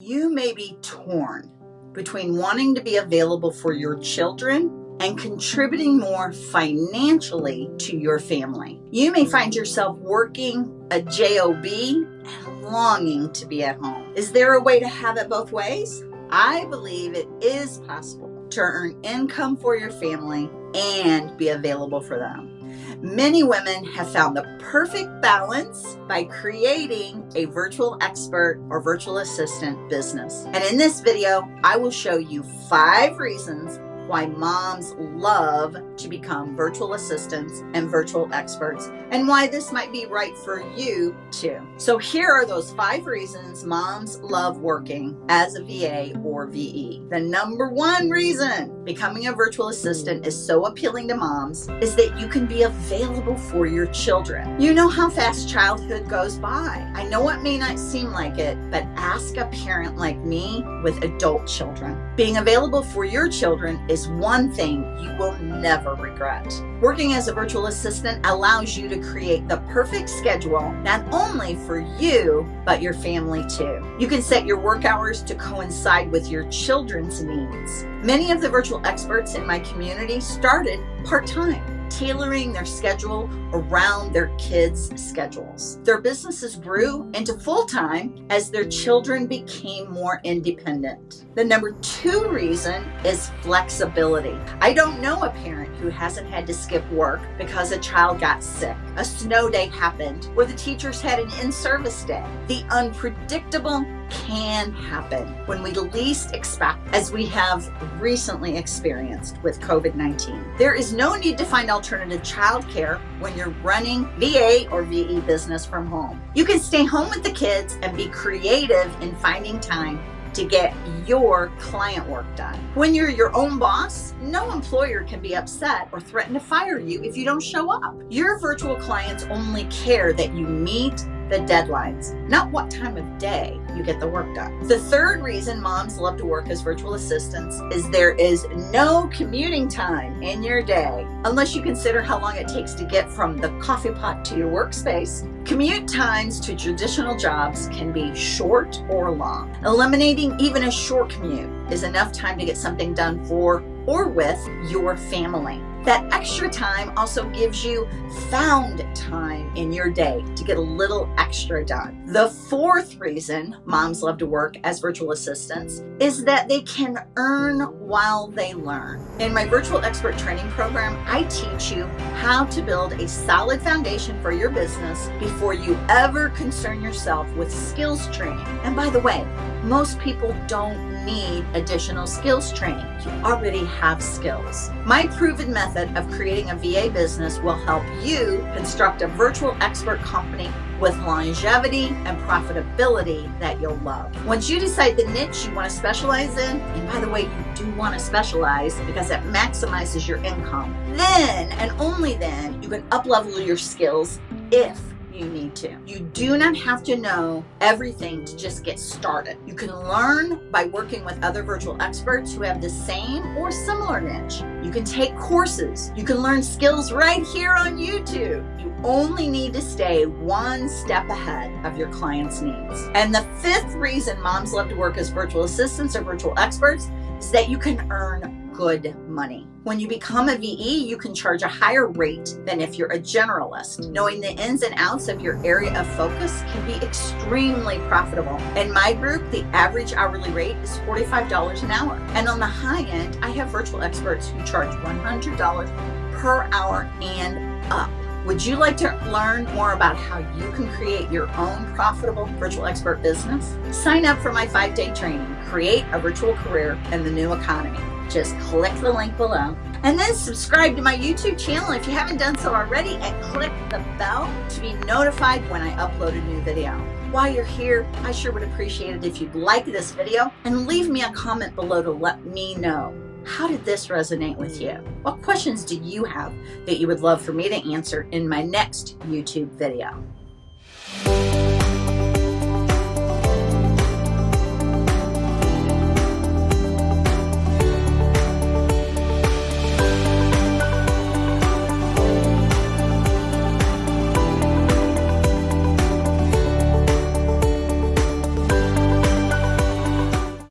You may be torn between wanting to be available for your children and contributing more financially to your family. You may find yourself working a job and longing to be at home. Is there a way to have it both ways? I believe it is possible to earn income for your family and be available for them. Many women have found the perfect balance by creating a virtual expert or virtual assistant business. And in this video, I will show you five reasons why moms love to become virtual assistants and virtual experts and why this might be right for you too. So here are those five reasons moms love working as a VA or VE. The number one reason becoming a virtual assistant is so appealing to moms is that you can be available for your children. You know how fast childhood goes by. I know it may not seem like it, but ask a parent like me with adult children. Being available for your children is is one thing you will never regret. Working as a virtual assistant allows you to create the perfect schedule, not only for you, but your family too. You can set your work hours to coincide with your children's needs. Many of the virtual experts in my community started part-time tailoring their schedule around their kids' schedules. Their businesses grew into full time as their children became more independent. The number two reason is flexibility. I don't know a parent who hasn't had to skip work because a child got sick, a snow day happened, or the teachers had an in-service day. The unpredictable can happen when we least expect, as we have recently experienced with COVID-19. There is no need to find alternative childcare when you're running VA or VE business from home. You can stay home with the kids and be creative in finding time to get your client work done. When you're your own boss, no employer can be upset or threaten to fire you if you don't show up. Your virtual clients only care that you meet the deadlines, not what time of day you get the work done. The third reason moms love to work as virtual assistants is there is no commuting time in your day, unless you consider how long it takes to get from the coffee pot to your workspace. Commute times to traditional jobs can be short or long. Eliminating even a short commute is enough time to get something done for or with your family. That extra time also gives you found time in your day to get a little extra done. The fourth reason moms love to work as virtual assistants is that they can earn while they learn. In my virtual expert training program, I teach you how to build a solid foundation for your business before you ever concern yourself with skills training. And by the way, most people don't need additional skills training. You already have skills. My proven method of creating a VA business will help you construct a virtual expert company with longevity and profitability that you'll love. Once you decide the niche you want to specialize in, and by the way, you do want to specialize because it maximizes your income, then and only then you can up-level your skills if you need to. You do not have to know everything to just get started. You can learn by working with other virtual experts who have the same or similar niche. You can take courses. You can learn skills right here on YouTube. You only need to stay one step ahead of your client's needs. And the fifth reason moms love to work as virtual assistants or virtual experts is that you can earn good money. When you become a VE, you can charge a higher rate than if you're a generalist. Knowing the ins and outs of your area of focus can be extremely profitable. In my group, the average hourly rate is $45 an hour. And on the high end, I have virtual experts who charge $100 per hour and up. Would you like to learn more about how you can create your own profitable virtual expert business? Sign up for my five-day training, Create a Virtual Career in the New Economy just click the link below. And then subscribe to my YouTube channel if you haven't done so already and click the bell to be notified when I upload a new video. While you're here, I sure would appreciate it if you'd like this video and leave me a comment below to let me know. How did this resonate with you? What questions do you have that you would love for me to answer in my next YouTube video?